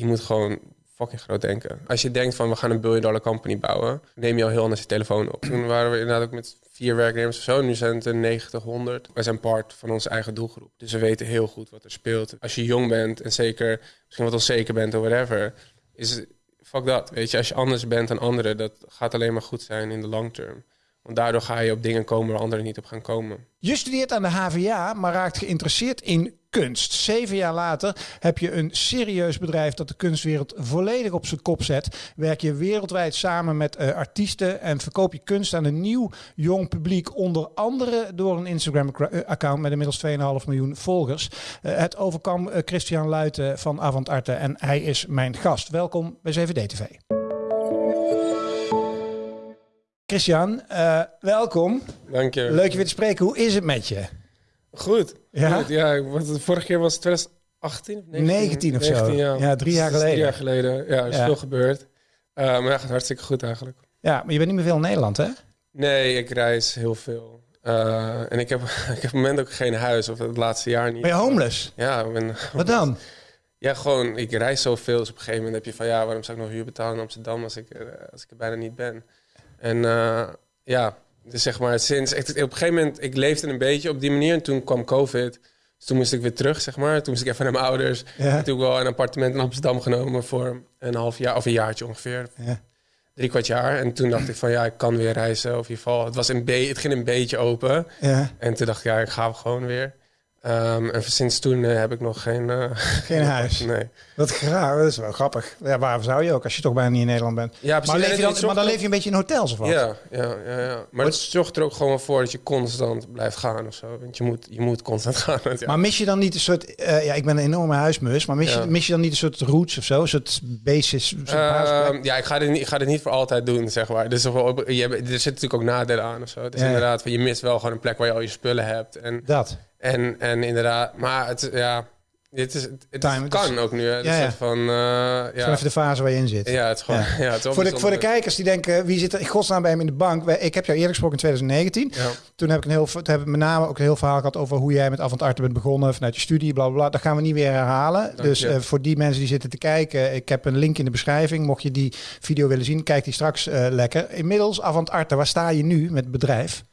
je moet gewoon fucking groot denken. Als je denkt van we gaan een billion dollar company bouwen, neem je al heel anders je telefoon op. Toen waren we inderdaad ook met vier werknemers of zo. Nu zijn het er 90, 100. Wij zijn part van onze eigen doelgroep. Dus we weten heel goed wat er speelt. Als je jong bent en zeker misschien wat onzeker bent of whatever, is fuck dat. Weet je, als je anders bent dan anderen, dat gaat alleen maar goed zijn in de long term. Want daardoor ga je op dingen komen waar anderen niet op gaan komen. Je studeert aan de HVA, maar raakt geïnteresseerd in kunst. Zeven jaar later heb je een serieus bedrijf dat de kunstwereld volledig op zijn kop zet. Werk je wereldwijd samen met uh, artiesten en verkoop je kunst aan een nieuw jong publiek. Onder andere door een Instagram-account met inmiddels 2,5 miljoen volgers. Uh, het overkwam uh, Christian Luiten van Avant Arte en hij is mijn gast. Welkom bij 7D-TV. Christian, welkom. Dank je. Leuk je weer te spreken. Hoe is het met je? Goed. Ja? Goed, ja want de vorige keer was het 2018 of 19? 19 of 19, zo. Ja. ja. drie jaar geleden. Drie jaar geleden. Ja, er is ja. veel gebeurd. Uh, maar ja, gaat hartstikke goed eigenlijk. Ja, maar je bent niet meer veel in Nederland, hè? Nee, ik reis heel veel. Uh, en ik heb, ik heb op het moment ook geen huis, of het laatste jaar niet. Ben je homeless? Ja. Ik ben, Wat dan? Ja, gewoon, ik reis zoveel. Dus op een gegeven moment heb je van, ja, waarom zou ik nog huur betalen in Amsterdam als ik, als ik er bijna niet ben? En uh, ja, dus zeg maar sinds... Ik, op een gegeven moment, ik leefde een beetje op die manier. En toen kwam COVID. Dus toen moest ik weer terug, zeg maar. Toen moest ik even naar mijn ouders. Ja. Toen wel een appartement in Amsterdam genomen voor een half jaar... Of een jaartje ongeveer. Ja. Drie kwart jaar. En toen dacht ik van, ja, ik kan weer reizen. Of in ieder geval, het, was een het ging een beetje open. Ja. En toen dacht ik, ja, ik ga gewoon weer. Um, en sinds toen uh, heb ik nog geen... Uh, geen huis? Nee. Wat graag, dat is wel grappig. Ja, waarom zou je ook, als je toch bijna niet in Nederland bent? Ja, precies. Maar, leef je dan, maar dan leef je een beetje in hotels of wat? Ja, ja, ja. ja. Maar het zorgt er ook gewoon voor dat je constant blijft gaan of zo. Want je moet, je moet constant gaan. Ja. Maar mis je dan niet een soort... Uh, ja, ik ben een enorme huismus. Maar mis, ja. je, mis je dan niet een soort roots of zo? Een soort basis? Soort uh, ja, ik ga, dit niet, ik ga dit niet voor altijd doen, zeg maar. Dus er, je, er zitten natuurlijk ook nadelen aan of zo. Dus inderdaad, je mist wel gewoon een plek waar je al je spullen hebt. En, dat. En, en inderdaad, maar het, ja, dit is, het Time, kan is, ook nu. Hè. Ja, ja. van, uh, ja. Even de fase waar je in zit. Ja, het is gewoon. Ja. Ja, het is voor, de, voor de kijkers die denken, wie zit er in godsnaam bij hem in de bank? Ik heb jou eerder gesproken in 2019. Ja. Toen heb ik een heel, toen heb ik met name ook een heel verhaal gehad over hoe jij met Avant Arte bent begonnen vanuit je studie, bla bla bla. Dat gaan we niet weer herhalen. Dank dus je. uh, voor die mensen die zitten te kijken, ik heb een link in de beschrijving. Mocht je die video willen zien, kijk die straks uh, lekker. Inmiddels Avant Arte, waar sta je nu met het bedrijf?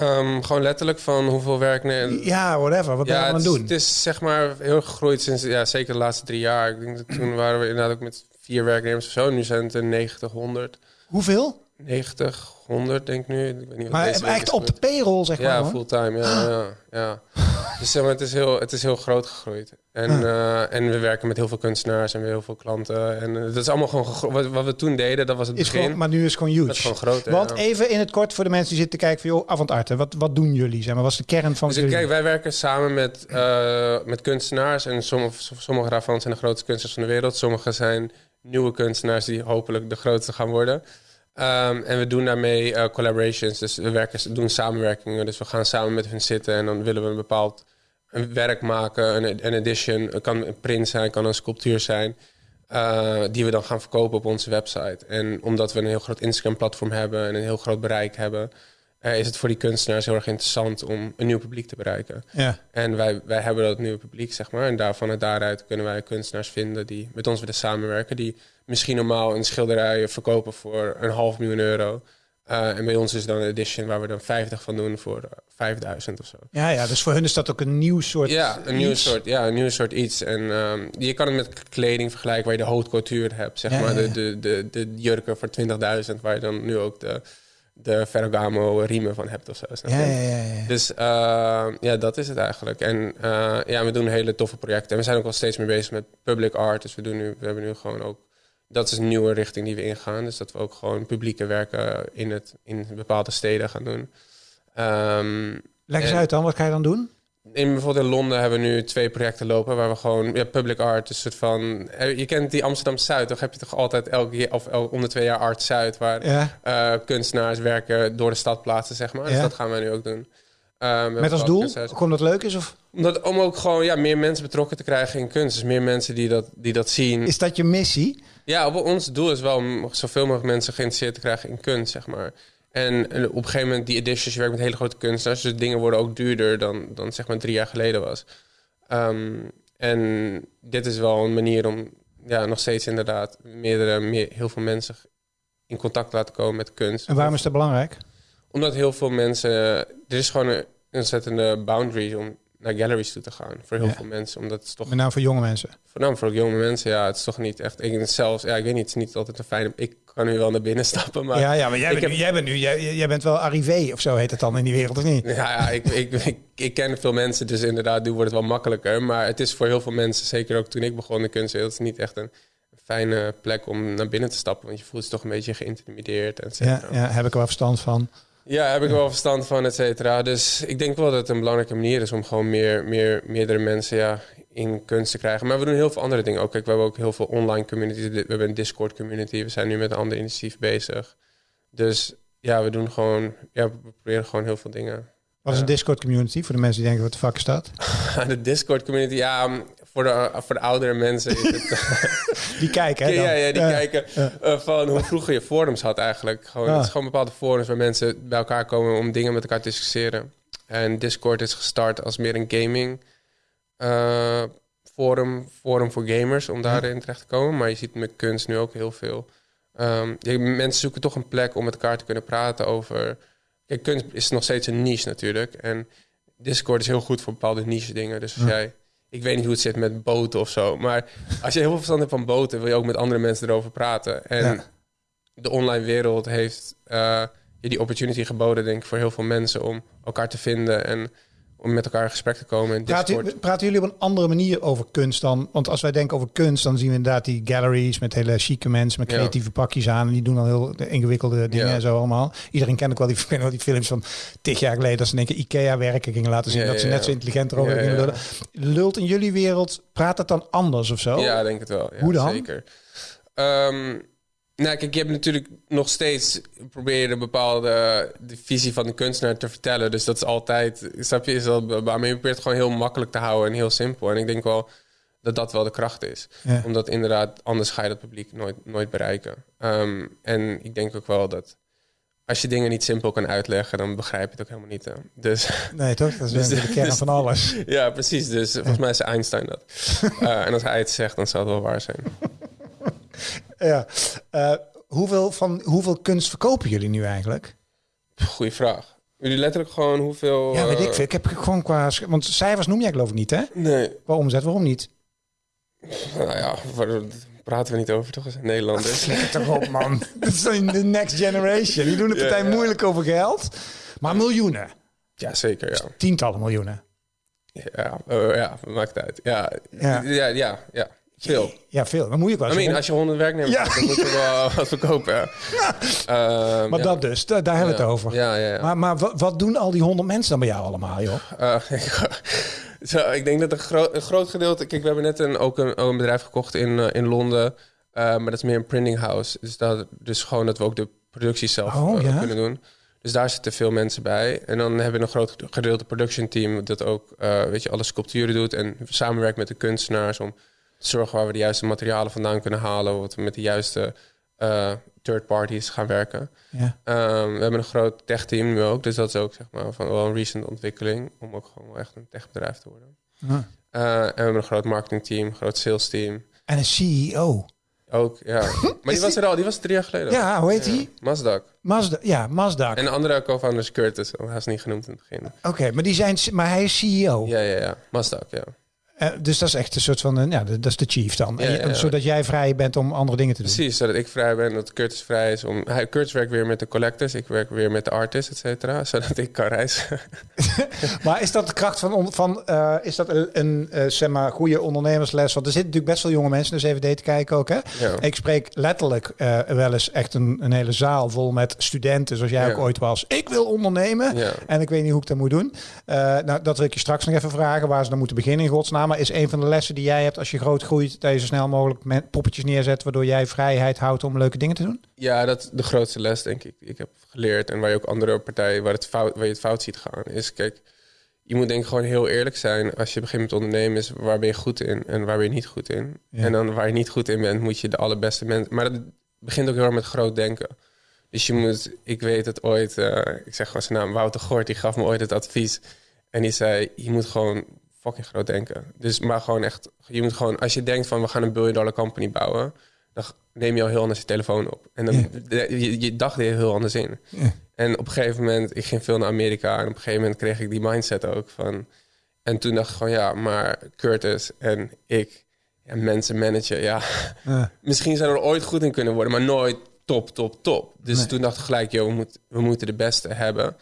Um, gewoon letterlijk van hoeveel werk... Nee, ja, whatever. Wat ben je ja, aan het doen? Het is zeg maar heel gegroeid sinds, ja, zeker de laatste drie jaar. Ik denk dat toen waren we inderdaad ook met vier werknemers of zo. Nu zijn het er 90, 100. Hoeveel? 90, 100 denk ik nu. Ik weet niet maar echt op de payroll, zeg maar. Ja, fulltime. Ja, ja, ja. Dus zeg maar, het, is heel, het is heel groot gegroeid. En, uh, en we werken met heel veel kunstenaars en weer heel veel klanten. En uh, dat is allemaal gewoon wat, wat we toen deden, dat was het is begin. Gewoon, maar nu is het gewoon huge. Dat is gewoon groot. Want ja. even in het kort voor de mensen die zitten te kijken van joh, Avant Arte, wat, wat doen jullie? Zeg maar, wat is de kern van dus jullie? Kijk, wij werken samen met, uh, met kunstenaars. En sommige, sommige daarvan zijn de grootste kunstenaars van de wereld. Sommige zijn nieuwe kunstenaars die hopelijk de grootste gaan worden. Um, en we doen daarmee uh, collaborations. Dus we werken, doen samenwerkingen. Dus we gaan samen met hun zitten en dan willen we een bepaald een werk maken. Een, een edition. Het kan een print zijn, kan een sculptuur zijn. Uh, die we dan gaan verkopen op onze website. En omdat we een heel groot Instagram-platform hebben en een heel groot bereik hebben, uh, is het voor die kunstenaars heel erg interessant om een nieuw publiek te bereiken. Ja. En wij, wij hebben dat nieuwe publiek, zeg maar. En daarvan en daaruit kunnen wij kunstenaars vinden die met ons willen samenwerken. Die misschien normaal een schilderij verkopen voor een half miljoen euro. Uh, en bij ons is dan een edition waar we dan 50 van doen voor uh, 5000 of zo. Ja, ja, dus voor hun is dat ook een nieuw soort Ja, een iets. nieuw soort, ja, een nieuw soort iets. En um, je kan het met kleding vergelijken waar je de haute couture hebt. Zeg Ja, maar ja, ja. De, de, de, de jurken voor 20.000 waar je dan nu ook de, de Ferragamo riemen van hebt of zo. Ja, ja. Dus uh, ja, dat is het eigenlijk. En uh, ja, we doen hele toffe projecten. En we zijn ook wel steeds meer bezig met public art. Dus we, doen nu, we hebben nu gewoon ook... Dat is een nieuwe richting die we ingaan. Dus dat we ook gewoon publieke werken in, het, in bepaalde steden gaan doen. Um, Leg eens en- uit dan, wat ga je dan doen? in bijvoorbeeld in Londen hebben we nu twee projecten lopen waar we gewoon ja, public art, een soort van. eh, Je kent die Amsterdam Zuid, toch heb je toch altijd elke keer of om de twee jaar Art Zuid, waar Ja. eh, kunstenaars werken door de stad plaatsen, zeg maar. Dus dat gaan wij nu ook doen. Eh, hebben Met als ook doel, kunstenaars- gewoon dat het leuk is? Of Omdat, om ook gewoon ja, meer mensen betrokken te krijgen in kunst. Dus meer mensen die dat, die dat zien. is dat je missie? Ja, op, ons doel is wel om zoveel mogelijk mensen geïnteresseerd te krijgen in kunst, zeg maar. En, op een gegeven moment, die editions, je werkt met hele grote kunstenaars. Dus dingen worden ook duurder dan, dan zeg maar drie jaar geleden was. Ehm, En dit is wel een manier om ja, nog steeds inderdaad meerdere, meer, heel veel mensen in contact te laten komen met kunst. En waarom is dat belangrijk? Omdat heel veel mensen... Er is gewoon een ontzettende boundary om naar galleries toe te gaan. Voor heel Ja. veel mensen. Omdat het is toch... Met name voor jonge mensen. Voornamelijk voor jonge mensen, ja. Het is toch niet echt... Ik zelfs... Ja, ik weet niet. Het is niet altijd een fijne... Ik kan nu wel naar binnen stappen, maar... ja, ja, maar jij bent, heb- nu, jij bent nu, jij, jij bent wel arrivé of zo heet het dan in die wereld, of niet? Ja, ja ik, ik, ik, ik ken veel mensen, dus inderdaad, nu wordt het wel makkelijker. Maar het is voor heel veel mensen, zeker ook toen ik begon de kunstwereld, het is niet echt een fijne plek om naar binnen te stappen. Want je voelt je toch een beetje geïntimideerd, et Ja, cetera. ja, heb ik er wel verstand van. Ja, heb ik wel verstand van, et cetera. Dus ik denk wel dat het een belangrijke manier is om gewoon meer, meer, meerdere mensen ja, in kunst te krijgen. Maar we doen heel veel andere dingen ook. Kijk, we hebben ook heel veel online communities. We hebben een Discord community. We zijn nu met een ander initiatief bezig. Dus ja, we doen gewoon, ja, we proberen gewoon heel veel dingen. Wat is een. Discord community voor de mensen die denken wat de fuck is dat? De Discord community, ja, voor de, voor de oudere mensen is het... Die kijken, hè? dan. ja, die Ja. kijken uh, van hoe vroeger je forums had eigenlijk. Gewoon, Ah. Het is gewoon bepaalde forums waar mensen bij elkaar komen om dingen met elkaar te discussiëren. En Discord is gestart als meer een gaming uh, forum, forum voor gamers om daarin terecht te komen. Maar je ziet met kunst nu ook heel veel. Um, je, mensen zoeken toch een plek om met elkaar te kunnen praten over... Kijk, kunst is nog steeds een niche natuurlijk. En Discord is heel goed voor bepaalde niche dingen. Dus als Ja. jij... Ik weet niet hoe het zit met boten of zo. Maar als je heel veel verstand hebt van boten... wil je ook met andere mensen erover praten. En Ja. de online wereld heeft eh, je die opportunity geboden... denk ik, voor heel veel mensen om elkaar te vinden... en om met elkaar in gesprek te komen in Praten, Discord. praten jullie op een andere manier over kunst dan? Want als wij denken over kunst, dan zien we inderdaad die galleries met hele chique mensen met Ja. creatieve pakjes aan. En die doen al heel ingewikkelde dingen Ja. en zo allemaal. Iedereen kent ook wel die, wel die films van tig jaar geleden. Dat ze in één keer IKEA-werken gingen laten zien. Ja, dat ze net zo intelligent erover Ja, gingen ja. lullen. Lult in jullie wereld, praat het dan anders of zo? Ja, denk het wel. Ja, Hoe dan? Zeker. Ehm, nou, kijk, je hebt natuurlijk nog steeds... probeer je de bepaalde de visie van de kunstenaar te vertellen. Dus dat is altijd... Snap je? Is dat, maar je probeert het gewoon heel makkelijk te houden en heel simpel. En ik denk wel dat dat wel de kracht is. Ja. Omdat inderdaad, anders ga je dat publiek nooit, nooit bereiken. Ehm, en ik denk ook wel dat... Als je dingen niet simpel kan uitleggen, dan begrijp je het ook helemaal niet. hè. Dus Nee, toch? Dat is Dus- de kern dus- van alles. ja, precies. Dus volgens mij is Einstein dat. Eh, en als hij het zegt, dan zal het wel waar zijn. Ja. Eh, hoeveel, van, hoeveel kunst verkopen jullie nu eigenlijk? Goeie vraag. Jullie letterlijk gewoon hoeveel... Ja, weet eh, ik veel. Ik heb gewoon qua... Want cijfers noem jij geloof ik niet, hè? Nee, Qua omzet, waarom niet? nou ja, waar- praten we niet over, toch? Als Nederlanders. Toch op, man. Dat is de next generation. Die doen de partij ja. moeilijk over geld. Maar miljoenen. ja, zeker, ja. Tientallen miljoenen. Ja, eh, ja, maakt uit. Ja, Ja. ja, ja, ja. Ja. Veel. Ja, veel. Dan moet je ook wel I mean, als je honderd werknemers Ja. hebt, dan moet je wel wat verkopen. Ja. Ehm, Maar ja. dat dus, da- daar hebben we het over. Ja, ja, ja. Maar, maar wat, doen al die honderd mensen dan bij jou allemaal, joh? Eh, zo, ik denk dat een, gro- een groot gedeelte... Kijk, we hebben net een, ook, een, ook een bedrijf gekocht in, eh, in Londen. Eh, maar dat is meer een printing house. Dus, dat, dus gewoon dat we ook de productie zelf Oh, kunnen doen. Dus daar zitten veel mensen bij. En dan hebben we een groot gedeelte production team... dat ook weet je, alle sculpturen doet... en samenwerkt met de kunstenaars... om zorgen waar we de juiste materialen vandaan kunnen halen... wat we met de juiste eh, third parties gaan werken. Ja. Ehm, we hebben een groot tech-team nu ook. Dus dat is ook zeg maar, van wel een recent ontwikkeling... om ook gewoon echt een techbedrijf te worden. Ja. Eh, en we hebben een groot marketingteam, een groot salesteam. En een CEO. Ook, ja. Maar die was er al, die was drie jaar geleden. Ja, hoe heet die? Mazdak. Mazda. Ja, Mazda. En de andere co-founder is Curtis. Hij is niet genoemd in het begin. Oké, maar, die zijn, maar hij is CEO. Ja, ja, ja. Mazdak, ja. Eh, dus dat is echt een soort van, ja, dat is de chief dan. Ja, En je- ja, ja. Zodat jij vrij bent om andere dingen te doen. Precies, zodat ik vrij ben, dat Curtis vrij is. Om, hij, Curtis werkt weer met de collectors, ik werk weer met de artists, et cetera. Zodat ik kan reizen. Maar is dat de kracht van, van eh, is dat een, een eh, zeg maar, goede ondernemersles? Want er zitten natuurlijk best veel jonge mensen naar CVD te kijken ook. Hè? Ik spreek letterlijk wel eens echt een, een hele zaal vol met studenten, zoals jij ook ooit was. Ik wil ondernemen en ik weet niet hoe ik dat moet doen. Nou, dat wil ik je straks nog even vragen, waar ze dan moeten beginnen in godsnaam. Is een van de lessen die jij hebt als je groot groeit, dat je zo snel mogelijk met poppetjes neerzet, waardoor jij vrijheid houdt om leuke dingen te doen? Ja, dat is de grootste les, denk ik, die ik heb geleerd. En waar je ook andere partijen, waar, het fout, waar je het fout ziet gaan, is kijk, je moet denk ik gewoon heel eerlijk zijn als je begint met ondernemen, is waar ben je goed in en waar ben je niet goed in. Ja. En dan waar je niet goed in bent, moet je de allerbeste mensen. Maar dat begint ook heel erg met groot denken. Dus je moet, ik weet het ooit, eh, ik zeg gewoon zijn naam, Wouter Gort, die gaf me ooit het advies. En die zei, je moet gewoon fucking groot denken. Dus maar gewoon echt, je moet gewoon, als je denkt van we gaan een billion dollar company bouwen, dan neem je al heel anders je telefoon op. En dan je, je dacht er heel anders in. En op een gegeven moment, ik ging veel naar Amerika en op een gegeven moment kreeg ik die mindset ook van. En toen dacht ik gewoon ja, maar Curtis en ik en mensen managen, ja, misschien zijn we er ooit goed in kunnen worden, maar nooit top, top, top. Dus toen dacht ik gelijk, joh, we, moet, we moeten de beste hebben.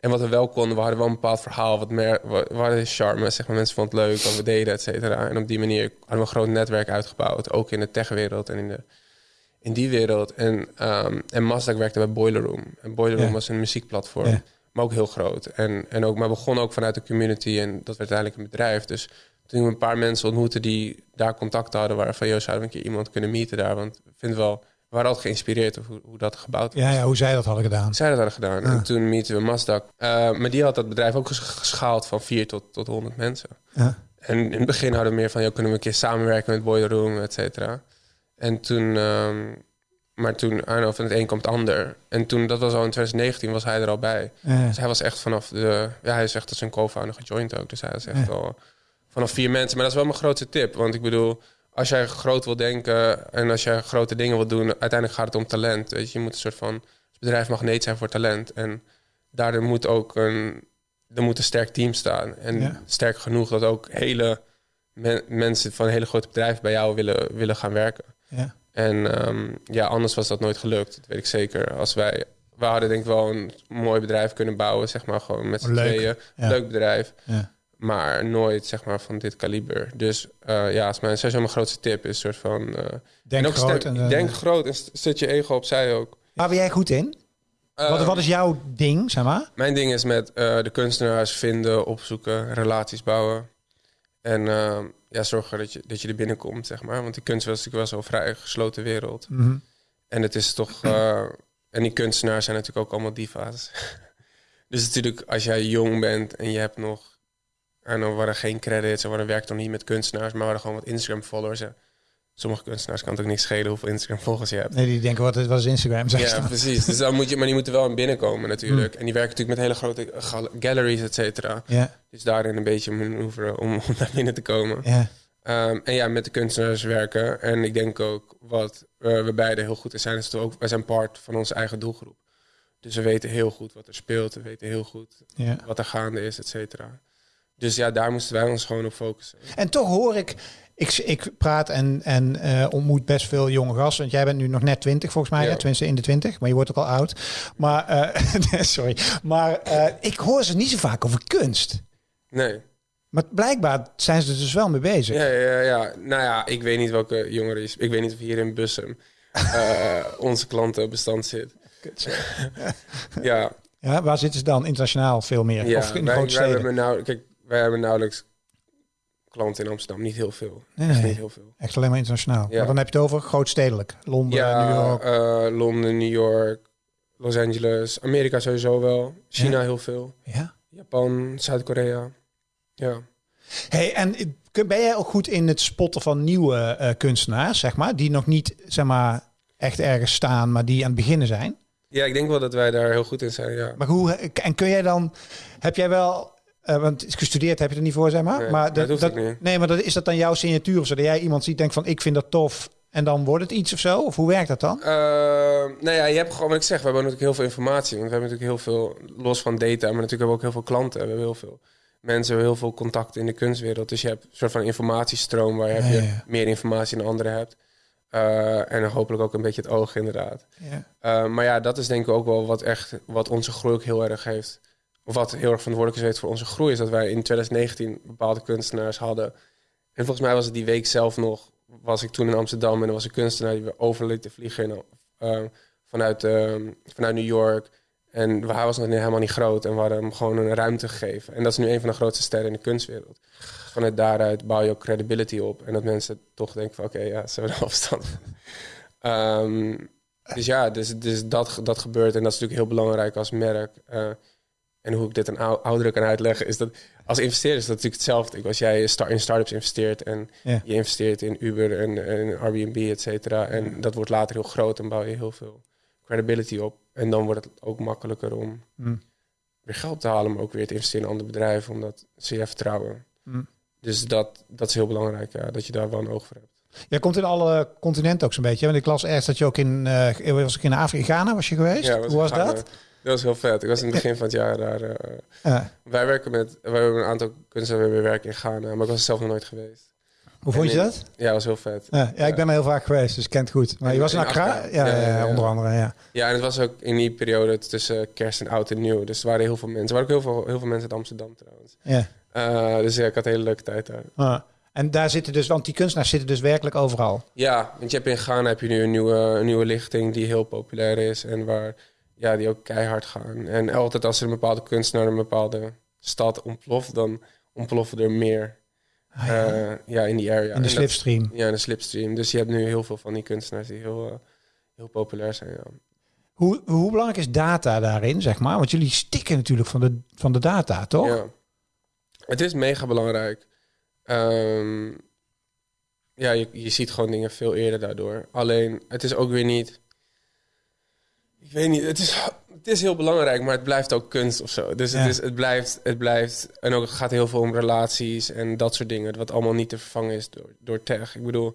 En wat we wel konden, we hadden wel een bepaald verhaal, wat meer, we hadden charme, zeg maar, mensen vonden het leuk wat we deden, et cetera. En op die manier hadden we een groot netwerk uitgebouwd, ook in de techwereld en in, de, in die wereld. En, um, en Mazda werkte bij Boiler Room. En Boiler Room was een muziekplatform, maar ook heel groot. En, en ook, maar begon ook vanuit de community en dat werd uiteindelijk een bedrijf. Dus toen we een paar mensen ontmoetten die daar contact hadden, waren van, joh, zouden we een keer iemand kunnen meeten daar? Want ik vind wel we waren altijd geïnspireerd op hoe, hoe dat gebouwd was. Ja, ja, hoe zij dat hadden gedaan. Zij dat hadden gedaan. En toen meeten we Mazda. Uh, maar die had dat bedrijf ook geschaald van 4 tot, tot 100 mensen. Ja. En in het begin hadden we meer van, joh, kunnen we een keer samenwerken met Boiler Room, et cetera. En toen, um, maar toen, know, van het een komt het ander. En toen, dat was al in 2019, was hij er al bij. Ja. Dus hij was echt vanaf de, ja, hij is echt als een co-founder gejoind ook. Dus hij is echt al vanaf vier mensen. Maar dat is wel mijn grootste tip. Want ik bedoel, als jij groot wil denken en als jij grote dingen wil doen, uiteindelijk gaat het om talent. Weet je, je moet een soort van bedrijf magneet zijn voor talent. En daardoor moet ook een, er moet een sterk team staan. En sterk genoeg dat ook hele mensen van hele grote bedrijven bij jou willen, willen gaan werken. Ja. En um, ja, anders was dat nooit gelukt. Dat weet ik zeker. Als wij, we hadden denk ik wel een mooi bedrijf kunnen bouwen, zeg maar gewoon met z'n tweeën. Leuk bedrijf. Ja maar nooit zeg maar van dit kaliber. Dus uh, ja, als mijn, sowieso mijn grootste tip is soort van... Uh, denk en groot. en, denk groot en zet je ego opzij ook. Waar ben jij goed in? wat, wat is jouw ding, zeg maar? Mijn ding is met de kunstenaars vinden, opzoeken, relaties bouwen. En ja, zorgen dat je, dat je er binnenkomt, zeg maar. Want die kunst was natuurlijk wel zo'n vrij gesloten wereld. Mm -hmm. En het is toch... en die kunstenaars zijn natuurlijk ook allemaal diva's. dus natuurlijk, als jij jong bent en je hebt nog en dan waren geen credits, en we werkten nog niet met kunstenaars, maar we hadden gewoon wat Instagram-followers. Sommige kunstenaars kan het ook niet schelen hoeveel Instagram-volgers je hebt. Nee, die denken, wat is, wat is Instagram? Ja, precies. Dus dan moet je, maar die moeten wel in binnenkomen natuurlijk. Hmm. En die werken natuurlijk met hele grote galleries, et cetera. Dus daarin een beetje manoeuvre om, om naar binnen te komen. Um, en ja, met de kunstenaars werken. En ik denk ook wat uh, we beide heel goed in zijn, is ook, wij zijn part van onze eigen doelgroep. Dus we weten heel goed wat er speelt. We weten heel goed wat er gaande is, et cetera. Dus ja, daar moesten wij ons gewoon op focussen. En toch hoor ik, ik, ik praat en, en uh, ontmoet best veel jonge gasten. Want jij bent nu nog net 20 volgens mij, ja. tenminste in de 20, maar je wordt ook al oud. Maar, uh, sorry, maar uh, ik hoor ze niet zo vaak over kunst. Nee. Maar blijkbaar zijn ze er dus wel mee bezig. Ja, ja, ja. Nou ja, ik weet niet welke jongeren is. Ik weet niet of hier in Bussum onze klantenbestand zit. ja. Ja, waar zitten ze dan internationaal veel meer? Ja, of in de grote steden? Hebben nou, kijk, wij hebben nauwelijks klanten in Amsterdam. Niet heel veel. Nee, niet heel veel. Echt alleen maar internationaal. Ja. Maar dan heb je het over grootstedelijk. Londen, ja, New York. Uh, Londen, New York, Los Angeles. Amerika sowieso wel. China heel veel. Ja. Japan, Zuid-Korea. Ja. Hey, en ben jij ook goed in het spotten van nieuwe uh, kunstenaars, zeg maar, die nog niet, zeg maar, echt ergens staan, maar die aan het beginnen zijn? Ja, ik denk wel dat wij daar heel goed in zijn, ja. Maar hoe, en kun jij dan, heb jij wel uh, want gestudeerd heb je er niet voor, zeg maar. Nee, maar dat, dat, nee, maar dat, is dat dan jouw signatuur of zo? Dat jij iemand ziet, denkt van ik vind dat tof en dan wordt het iets of zo? Of hoe werkt dat dan? Uh, nou ja, je hebt gewoon wat ik zeg. We hebben natuurlijk heel veel informatie. Want we hebben natuurlijk heel veel, los van data, maar natuurlijk hebben we ook heel veel klanten. We hebben heel veel mensen, we hebben heel veel contact in de kunstwereld. Dus je hebt een soort van informatiestroom waar je, je meer informatie dan anderen hebt. Uh, en hopelijk ook een beetje het oog, inderdaad. Ja. Uh, maar ja, dat is denk ik ook wel wat echt wat onze groei ook heel erg heeft wat heel erg verantwoordelijk is voor onze groei, is dat wij in 2019 bepaalde kunstenaars hadden. En volgens mij was het die week zelf nog, was ik toen in Amsterdam en er was een kunstenaar die we over vliegen uh, vanuit, uh, vanuit New York. En hij was nog helemaal niet groot en we hadden hem gewoon een ruimte gegeven. En dat is nu een van de grootste sterren in de kunstwereld. Vanuit daaruit bouw je ook credibility op. En dat mensen toch denken van oké, ja, ze hebben afstand. um, dus ja, dus, dus dat, dat gebeurt en dat is natuurlijk heel belangrijk als merk. Uh, en hoe ik dit aan ouderen kan uitleggen, is dat als investeerder is dat natuurlijk hetzelfde. Als jij in startups investeert en je investeert in Uber en, en Airbnb, et cetera. En dat wordt later heel groot en bouw je heel veel credibility op. En dan wordt het ook makkelijker om mm. weer geld te halen, maar ook weer te investeren in andere bedrijven, omdat ze je vertrouwen. Mm. dus dat, dat is heel belangrijk, ja, dat je daar wel een oog voor hebt. Jij komt in alle continenten ook zo'n beetje. Want ik las ergens dat je ook in, uh, was ik in Afrika, Ghana was je geweest? Ja, Hoe was dat? Dat was heel vet. Ik was in het begin van het jaar daar. Uh, Wij werken met, wij hebben een aantal kunstenaars we werken in Ghana, maar ik was er zelf nog nooit geweest. Hoe vond je dat? Ja, dat was heel vet. Ja, ja, ik ben er heel vaak geweest, dus ik ken het goed. Maar je was in Accra? Ja, ja, onder andere, ja. Ja, en het was ook in die periode tussen kerst en oud en nieuw. Dus er waren heel veel mensen. Er waren ook heel veel, heel veel mensen uit Amsterdam trouwens. Ja. Uh, dus ja, ik had een hele leuke tijd daar. Ah. En daar zitten dus, want die kunstenaars zitten dus werkelijk overal. Ja, want je hebt in Ghana heb je nu een nieuwe, een nieuwe lichting die heel populair is en waar ja, die ook keihard gaan. En altijd als er een bepaalde kunstenaar een bepaalde stad ontploft, dan ontploffen er meer. Ah, ja. Uh, ja. in die area. In de slipstream. ja, in de slipstream. Dus je hebt nu heel veel van die kunstenaars die heel, uh, heel populair zijn. Ja. Hoe, hoe belangrijk is data daarin, zeg maar? Want jullie stikken natuurlijk van de, van de data, toch? Ja. Het is mega belangrijk. Um, ja, je, je ziet gewoon dingen veel eerder daardoor. Alleen, het is ook weer niet... Ik weet niet, het is, het is heel belangrijk, maar het blijft ook kunst of zo. Dus het, is, het, blijft, het blijft... En ook het gaat heel veel om relaties en dat soort dingen. Wat allemaal niet te vervangen is door, door tech. Ik bedoel,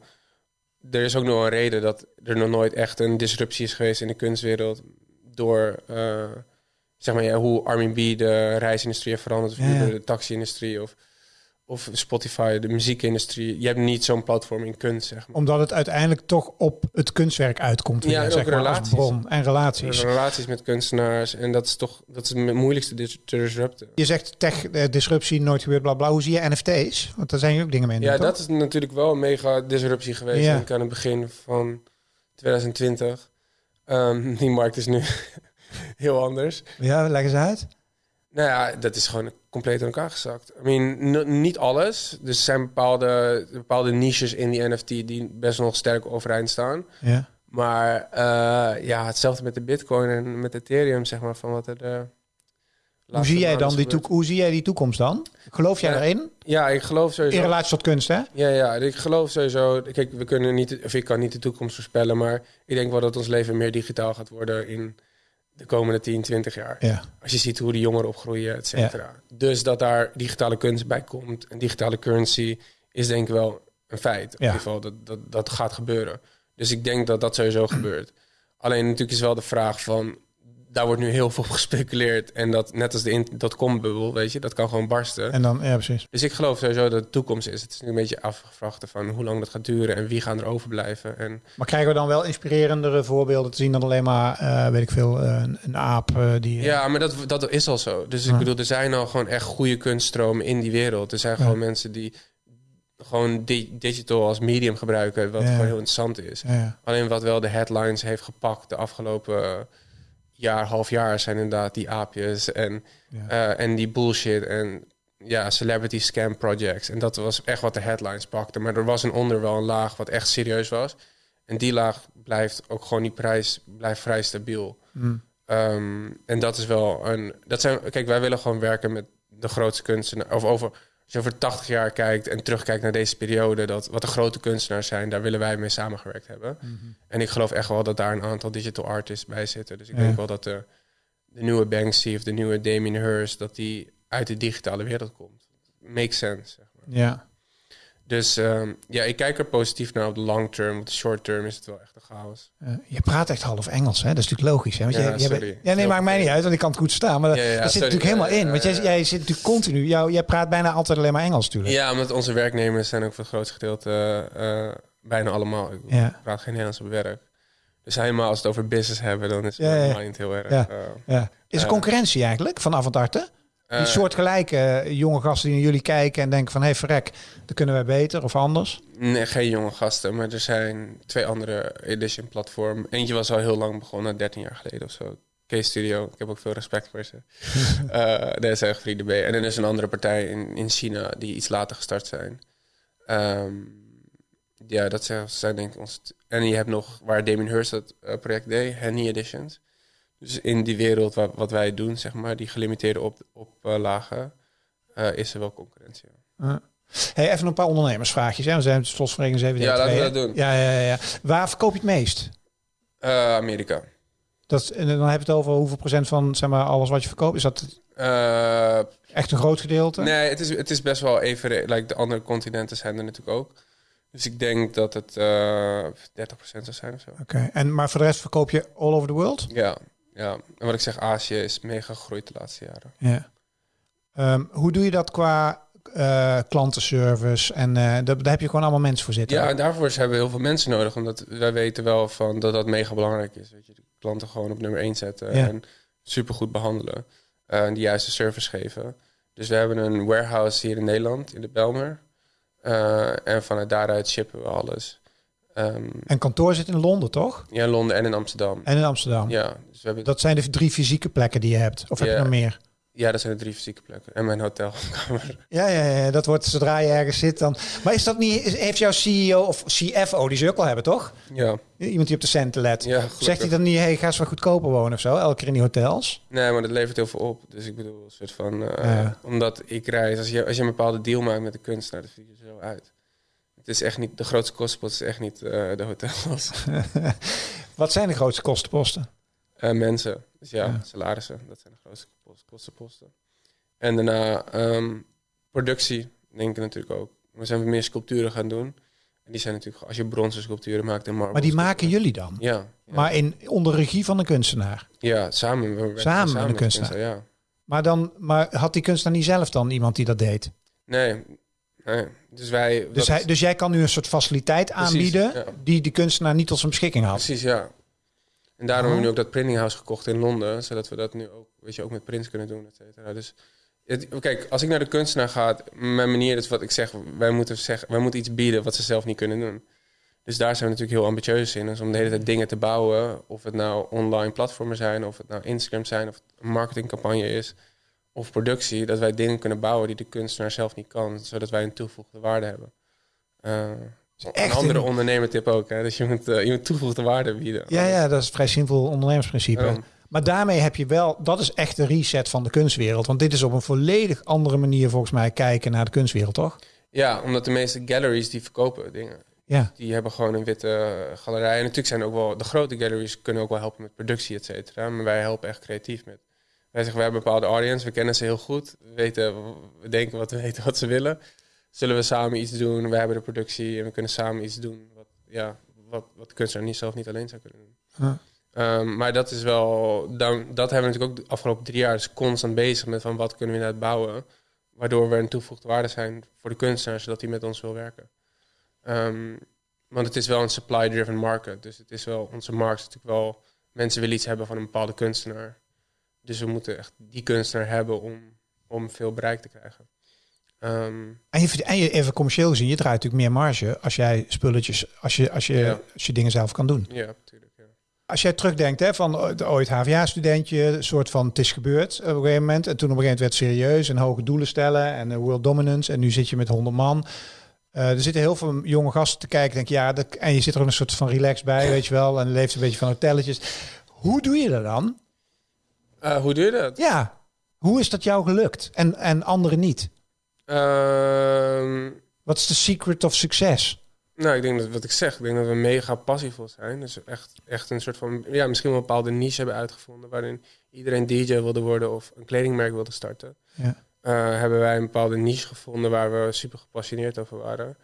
er is ook nog een reden dat er nog nooit echt een disruptie is geweest in de kunstwereld. Door... Uh, zeg maar, ja, hoe Armin B de reisindustrie heeft veranderd, of ja, de taxi-industrie, of of Spotify, de muziekindustrie. Je hebt niet zo'n platform in kunst, zeg maar. Omdat het uiteindelijk toch op het kunstwerk uitkomt. Ja, en zeg relaties. bron en relaties. Relaties met kunstenaars. En dat is toch dat is het moeilijkste te disrupten. Je zegt tech eh, disruptie, nooit gebeurd, bla bla. Hoe zie je NFT's? Want daar zijn je ook dingen mee. Ja, dat is natuurlijk wel een mega disruptie geweest. Ja. aan het begin van 2020. Um, die markt is nu heel anders. Ja, leg eens uit. Nou ja, dat is gewoon compleet in elkaar gezakt. I mean, niet alles. Dus er zijn bepaalde, bepaalde niches in die NFT die best nog sterk overeind staan. Ja. Maar uh, ja, hetzelfde met de Bitcoin en met Ethereum, zeg maar, van wat er. De hoe zie jij dan die toekomst? Hoe zie jij die toekomst dan? Geloof jij erin? Ja, ik geloof sowieso. In relatie tot kunst, hè? Ja, ja, ik geloof sowieso. Kijk, we kunnen niet, of ik kan niet de toekomst voorspellen, maar ik denk wel dat ons leven meer digitaal gaat worden in de komende 10, 20 jaar. Ja. Als je ziet hoe de jongeren opgroeien, et cetera. Dus dat daar digitale kunst bij komt en digitale currency is denk ik wel een feit. In ieder geval, dat, dat, dat gaat gebeuren. Dus ik denk dat dat sowieso gebeurt. Alleen natuurlijk is wel de vraag van daar wordt nu heel veel gespeculeerd. En dat net als de dotcom-bubbel, weet je, dat kan gewoon barsten. En dan, ja, precies. Dus ik geloof sowieso dat de toekomst is. Het is nu een beetje afgevraagd van hoe lang dat gaat duren en wie gaan er overblijven. En... Maar krijgen we dan wel inspirerendere voorbeelden te zien dan alleen maar, uh, weet ik veel, uh, een, aap uh, die... Ja, maar dat, dat is al zo. Dus ik bedoel, er zijn al gewoon echt goede kunststromen in die wereld. Er zijn gewoon mensen die gewoon digital als medium gebruiken, wat gewoon heel interessant is. Alleen wat wel de headlines heeft gepakt de afgelopen jaar, half jaar zijn inderdaad die aapjes en, eh, en die bullshit en ja, celebrity scam projects. En dat was echt wat de headlines pakte. Maar er was een onder wel een laag wat echt serieus was. En die laag blijft ook gewoon die prijs blijft vrij stabiel. Mm. Ehm, en dat is wel een. Dat zijn, kijk, wij willen gewoon werken met de grootste kunsten. Of over als je over 80 jaar kijkt en terugkijkt naar deze periode, dat wat de grote kunstenaars zijn, daar willen wij mee samengewerkt hebben. Mhm. En ik geloof echt wel dat daar een aantal digital artists bij zitten. Dus ik denk wel dat de, de nieuwe Banksy of de nieuwe Damien Hirst, dat die uit de digitale wereld komt. Makes sense. Zeg maar. Ja. Dus ehm, ja, ik kijk er positief naar op de long term. Op de short term is het wel echt een chaos. Uh, je praat echt half Engels, hè? Dat is natuurlijk logisch. Hè? Want ja, je, je ja, nee, maakt mij niet uit, want ik kan het goed staan. Maar ja, dat, zit natuurlijk helemaal in. Want jij, jij zit natuurlijk continu. Jou, jij praat bijna altijd alleen maar Engels, natuurlijk. Ja, omdat onze werknemers zijn ook voor het grootste gedeelte uh, bijna allemaal. Ik praat geen Nederlands op werk. Dus helemaal als het over business hebben, dan is het helemaal niet heel erg. Ja. Is er concurrentie eigenlijk van Avantarte? Die uh, soortgelijke eh, jonge gasten die naar jullie kijken en denken van... hé, hey, verrek, dat kunnen wij beter of anders? Nee, geen jonge gasten, maar er zijn twee andere edition platform. Eentje was al heel lang begonnen, 13 jaar geleden of zo. K-Studio, ik heb ook veel respect voor ze. uh, dat is echt vrienden. En dan is een andere partij in, in China die iets later gestart zijn. Um, ja, dat zijn denk ik ons... En je hebt nog, waar Damien Hirst dat project deed, Henny Editions... Dus in die wereld wat, wat wij doen, zeg maar, die gelimiteerde op, op uh, lagen, is er wel concurrentie. Hey, even een paar ondernemersvraagjes. Hè? We zijn slotverrekening 7 Ja, laten we dat doen. Ja, ja, ja. Waar verkoop je het meest? Amerika. Dat, is- en dan heb je het over hoeveel procent van zeg maar, alles wat je verkoopt. Is dat Eh, echt een groot gedeelte? nee, het is, het is best wel even... Like, de andere continenten zijn er natuurlijk ook. Dus ik denk dat het eh 30% zou zijn of zo. Oké, en maar voor de rest verkoop je all over the world? Ja, ja. En wat ik zeg, Azië is mega gegroeid de laatste jaren. Ja. Ehm, hoe doe je dat qua eh, klantenservice? En eh, daar, daar heb je gewoon allemaal mensen voor zitten. Ja, en daarvoor hebben we heel veel mensen nodig. Omdat wij weten wel van dat dat mega belangrijk is. Weet je, de klanten gewoon op nummer 1 zetten. Ja. En supergoed behandelen. eh, en de juiste service geven. Dus we hebben een warehouse hier in Nederland, in de Belmer. En vanuit daaruit shippen we alles. Ehm, En kantoor zit in Londen, toch? ja, in Londen en in Amsterdam. En in Amsterdam. Ja, dus we hebben, Dat zijn de drie fysieke plekken die je hebt. Of heb je nog meer? ja, dat zijn de drie fysieke plekken. En mijn hotelkamer. Ja, ja, ja, dat wordt zodra je ergens zit dan. Maar is dat niet, is- heeft jouw CEO of CFO, die ze ook al hebben, toch? ja, Iemand die op de centen let. ja. Zegt hij dan niet, hey, ga eens wat goedkoper wonen of zo, elke keer in die hotels? Nee, maar dat levert heel veel op. Dus ik bedoel, een soort van... eh, Ja. Omdat ik reis... Als je, als je een bepaalde deal maakt met de kunstenaar, dat ziet er zo uit. Het is echt niet... De grootste kostenpost is echt niet eh, de hotels. Wat zijn de grootste kostenposten? Eh, mensen. Dus ja, Ja. salarissen. Dat zijn de grootste kost- kostenposten. En daarna ehm, productie, denk ik natuurlijk ook. We zijn meer sculpturen gaan doen. En die zijn natuurlijk... Als je bronzen sculpturen maakt en marble... Maar die maken jullie dan? Ja. Ja, Maar in, onder regie van een kunstenaar. ja samen. We Samen met een met kunstenaar. Ja. Maar, dan, maar had die kunstenaar niet zelf dan iemand die dat deed? Nee. Nee. Dus wij... Dus, hij, dus jij kan nu een soort faciliteit Precies, aanbieden ja. die die kunstenaar niet tot zijn beschikking had. Precies, ja. En daarom Oh. hebben we nu ook dat printing house gekocht in Londen, zodat we dat nu ook, weet je, ook met prints kunnen doen, et cetera. Dus het, kijk, als ik naar de kunstenaar ga, mijn manier is wat ik zeg, wij moeten, zeggen, wij moeten iets bieden wat ze zelf niet kunnen doen. Dus daar zijn we natuurlijk heel ambitieus in, dus om de hele tijd dingen te bouwen, of het nou online platformen zijn, of het nou Instagram zijn, of het een marketingcampagne is, of productie, dat wij dingen kunnen bouwen die de kunstenaar zelf niet kan, zodat wij een toegevoegde waarde hebben. Eh, echt een andere een- ondernemertip ook, hè? dus je moet, eh, je moet toegevoegde waarde bieden. Ja, ja, dat is een vrij simpel ondernemersprincipe. Daarom. Maar daarmee heb je wel, dat is echt de reset van de kunstwereld. Want dit is op een volledig andere manier volgens mij kijken naar de kunstwereld, toch? Ja, omdat de meeste galleries die verkopen dingen. Ja. Die hebben gewoon een witte galerij. En natuurlijk zijn ook wel de grote galleries kunnen ook wel helpen met productie, et cetera. Maar wij helpen echt creatief met. Wij zeggen, we hebben een bepaalde audience, we kennen ze heel goed. We weten, we denken wat we weten wat ze willen. Zullen we samen iets doen? We hebben de productie en we kunnen samen iets doen. Wat, ja, wat, wat de kunstenaar niet zelf niet alleen zou kunnen doen. Ehm, maar dat is wel, dan, dat hebben we natuurlijk ook de afgelopen drie jaar dus constant bezig met van wat kunnen we inderdaad bouwen. Waardoor we een toegevoegde waarde zijn voor de kunstenaar, zodat hij met ons wil werken. Ehm, want het is wel een supply-driven market. Dus het is wel, onze markt is natuurlijk wel, mensen willen iets hebben van een bepaalde kunstenaar. Dus we moeten echt die kunstenaar hebben om, om veel bereik te krijgen. Ehm, En je, en je even commercieel gezien, je draait natuurlijk meer marge als jij spulletjes, als je, als je, Ja. als je dingen zelf kan doen. ja, natuurlijk. Ja. Als jij terugdenkt hè, van ooit HVA-studentje, een soort van het is gebeurd op een gegeven moment. En toen op een gegeven moment werd het serieus en hoge doelen stellen en eh, world dominance. En nu zit je met 100 man. Eh, er zitten heel veel jonge gasten te kijken. Denk, ja, dat, en je zit er ook een soort van relax bij, weet je wel. En leeft een beetje van hotelletjes. Hoe doe je dat dan? Eh, hoe doe je dat? Ja, hoe is dat jou gelukt en, en anderen niet? Ehm, Wat is de secret of succes? Nou, ik denk dat wat ik zeg, ik denk dat we mega passievol zijn. Dus echt, echt een soort van, ja, misschien wel een bepaalde niche hebben uitgevonden waarin iedereen DJ wilde worden of een kledingmerk wilde starten. Ja. Eh, hebben wij een bepaalde niche gevonden waar we super gepassioneerd over waren.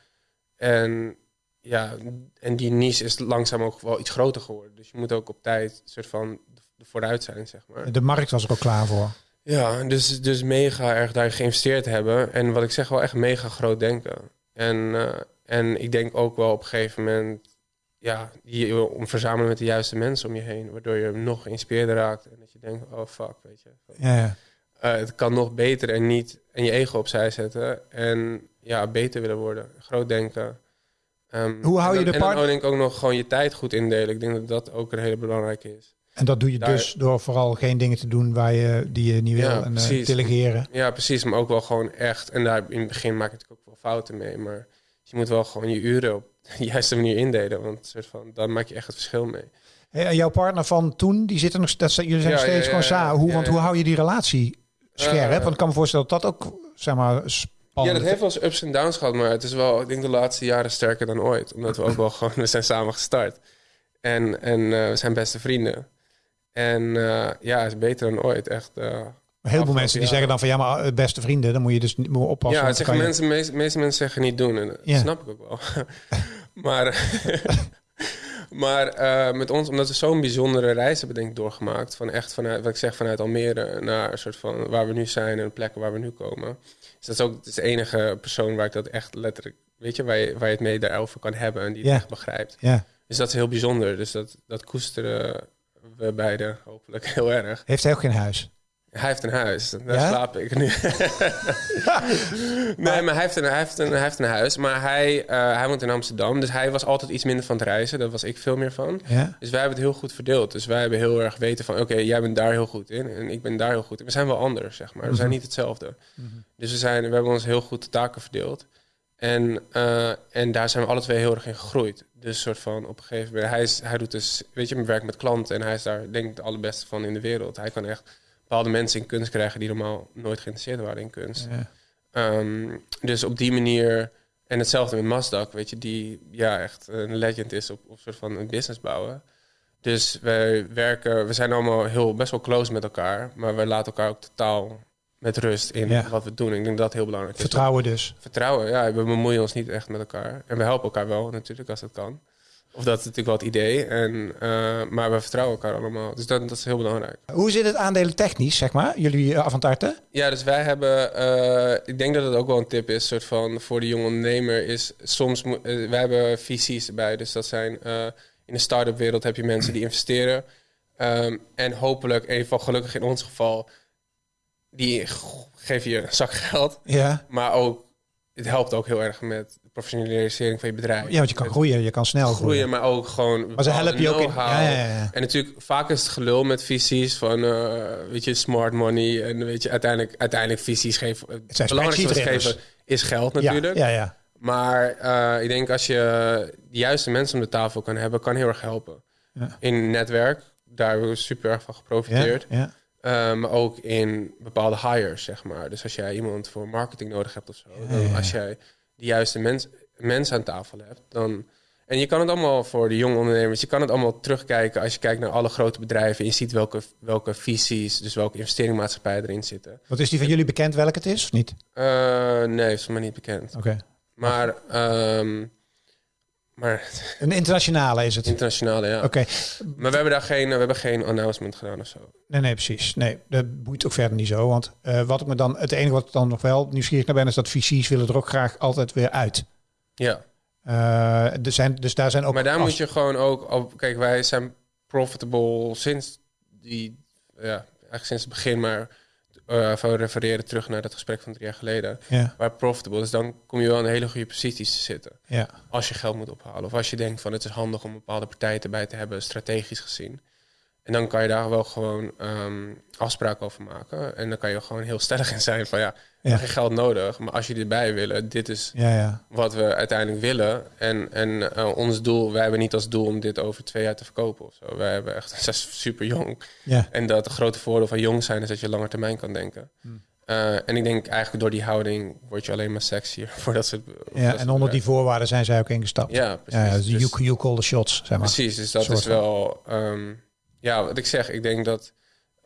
En ja, en die niche is langzaam ook wel iets groter geworden. Dus je moet ook op tijd een soort van vooruit zijn, zeg maar. De markt was er ook klaar voor. Ja, dus, dus mega erg daarin geïnvesteerd hebben. En wat ik zeg, wel echt mega groot denken. En, eh, en ik denk ook wel op een gegeven moment... Ja, je, om verzamelen met de juiste mensen om je heen. Waardoor je nog geïnspireerder raakt. En dat je denkt, oh fuck, weet je. Ja, ja. Eh, het kan nog beter en niet... En je ego opzij zetten. En ja, beter willen worden. Groot denken. Ehm, Hoe hou en je dan- de En dan denk ik ook nog gewoon je tijd goed indelen. Ik denk dat dat ook een hele belangrijke is. En dat doe je Daar- dus door vooral geen dingen te doen waar je, die je niet wil. Ja, en eh, precies. delegeren. Ja, precies. Maar ook wel gewoon echt. En daar in het begin maak ik natuurlijk ook wel fouten mee. Maar je moet wel gewoon je uren op de juiste manier indelen. Want soort van, dan maak je echt het verschil mee. Hey, en jouw partner van toen, die zitten nog, dat, jullie zijn Ja, nog steeds ja, gewoon samen. Hoe, want hoe hou je die relatie scherp? Eh, want ik kan me voorstellen dat dat ook, zeg maar, spannend Ja, dat heeft wel eens ups en downs gehad. Maar het is wel, ik denk de laatste jaren sterker dan ooit. Omdat we ook wel gewoon, we zijn samen gestart. En, en eh, we zijn beste vrienden. En eh, ja, is beter dan ooit. Echt. eh, Een heleboel mensen die zeggen dan van ja, maar eh, beste vrienden, dan moet je dus niet moet oppassen. ja, het zeggen je- mensen, meest, meeste mensen zeggen niet doen. En dat Ja. snap ik ook wel. maar maar eh, met ons, omdat we zo'n bijzondere reis hebben denk ik doorgemaakt. Van echt vanuit, wat ik zeg, vanuit Almere naar een soort van waar we nu zijn en de plekken waar we nu komen. Dus dat is ook het is de enige persoon waar ik dat echt letterlijk, weet je, waar je, waar je het mee daarover kan hebben en die het Ja. echt begrijpt. Ja. Dus dat is heel bijzonder. Dus dat, dat koesteren we beiden hopelijk heel erg. Heeft hij ook geen huis? Hij heeft een huis, daar Ja? slaap ik nu. nee, maar hij heeft, een, hij, heeft een, hij heeft een huis. Maar hij, eh, hij woont in Amsterdam. Dus hij was altijd iets minder van het reizen. Daar was ik veel meer van. Ja. Dus wij hebben het heel goed verdeeld. Dus wij hebben heel erg weten van... Oké, jij bent daar heel goed in. En ik ben daar heel goed in. We zijn wel anders, zeg maar. We zijn niet hetzelfde. Dus we, zijn, we hebben ons heel goed de taken verdeeld. En, eh, en daar zijn we alle twee heel erg in gegroeid. Dus soort van op een gegeven moment... Hij, is, hij doet dus, weet je, werk met klanten. En hij is daar denk ik de allerbeste van in de wereld. Hij kan echt bepaalde mensen in kunst krijgen... die normaal nooit geïnteresseerd waren in kunst. Ja. Ehm, dus op die manier... En hetzelfde met Masdak, weet je, die ja, echt een legend is op, op soort van een business bouwen. Dus wij werken, we zijn allemaal heel best wel close met elkaar, maar we laten elkaar ook totaal met rust in Ja. wat we doen. Ik denk dat dat heel belangrijk is. Vertrouwen dus. Vertrouwen, ja, we bemoeien ons niet echt met elkaar. En we helpen elkaar wel natuurlijk als dat kan. Of dat is natuurlijk wel het idee. En, eh, maar we vertrouwen elkaar allemaal. Dus dat, dat is heel belangrijk. Hoe zit het aandelen technisch, zeg maar? Jullie uh, Avantarte? Ja, dus wij hebben, eh, ik denk dat het ook wel een tip is, soort van voor de jonge ondernemer, is soms, eh, wij hebben VC's erbij. Dus dat zijn, in de start-up wereld heb je mensen die investeren. Ehm, en hopelijk, in ieder geval gelukkig in ons geval, die geven je een zak geld. Ja. Maar ook, het helpt ook heel erg met de professionalisering van je bedrijf. Ja, want je kan Met groeien, je kan snel groeien. groeien, maar ook gewoon Maar ze helpen je ook in. Ja, ja, ja. En natuurlijk, vaak is het gelul met visies van, eh, weet je, smart money. En weet je, uiteindelijk, uiteindelijk visies geven. Het belangrijkste wat geven is geld natuurlijk. ja, ja. Maar eh, ik denk als je de juiste mensen om de tafel kan hebben, kan heel erg helpen. Ja. In netwerk, daar hebben we super erg van ja, geprofiteerd. ja. Eh, maar ook in bepaalde hires, zeg maar. Dus als jij iemand voor marketing nodig hebt of zo. Ja, dan ja, als jij de juiste mens, mensen aan tafel hebt, dan... En je kan het allemaal voor de jonge ondernemers, je kan het allemaal terugkijken als je kijkt naar alle grote bedrijven. En je ziet welke, welke visies, dus welke investeringmaatschappijen erin zitten. Wat is die van jullie bekend welke het is, of niet? Eh, nee, is me niet bekend. Oké. Maar, ehm, maar Een internationale is het. internationale, ja. Oké. Maar we hebben daar geen, we hebben geen announcement gedaan of zo. Nee, nee, precies. Nee, dat boeit ook verder niet zo. Want eh, wat ik me dan, het enige wat ik dan nog wel nieuwsgierig naar ben, is dat VC's willen er ook graag altijd weer uit. Ja. Eh, er zijn, dus daar zijn ook. Maar daar moet je gewoon ook op. Kijk, wij zijn profitable sinds die. Ja, eigenlijk sinds het begin, maar. Eh van refereren terug naar dat gesprek van drie jaar geleden. Ja, Waar profitable is, dan kom je wel in hele goede posities te zitten. ja. Als je geld moet ophalen. Of als je denkt van het is handig om bepaalde partijen erbij te hebben, strategisch gezien. En dan kan je daar wel gewoon ehm, afspraken over maken. En dan kan je gewoon heel stellig in zijn van ja, Ja. geen geld nodig. Maar als je erbij willen, dit is Ja, ja. wat we uiteindelijk willen. En, en eh, ons doel, wij hebben niet als doel om dit over twee jaar te verkopen of zo. Wij hebben echt, zijn super jong. Ja, En dat het grote voordeel van jong zijn is dat je langer termijn kan denken. Hmm. Eh, en ik denk eigenlijk door die houding word je alleen maar sexier voor dat soort. voor dat ja. en onder die voorwaarden zijn zij ook ingestapt. Ja, precies. Ja, ja, dus Dus- you, you call the shots, zeg maar. Precies, dus dat Soort is wel... ehm, ja, wat ik zeg, ik denk dat...